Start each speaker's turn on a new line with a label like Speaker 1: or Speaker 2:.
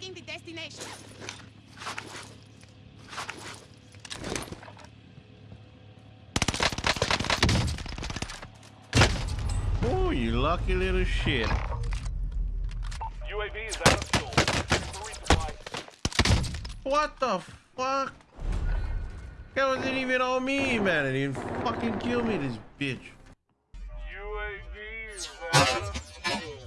Speaker 1: Tracking the destination.
Speaker 2: Oh, you lucky little shit.
Speaker 3: UAV is out of fuel.
Speaker 2: What the fuck? That wasn't even on me, man. It even fucking killed me, this bitch. UAV is out of fuel.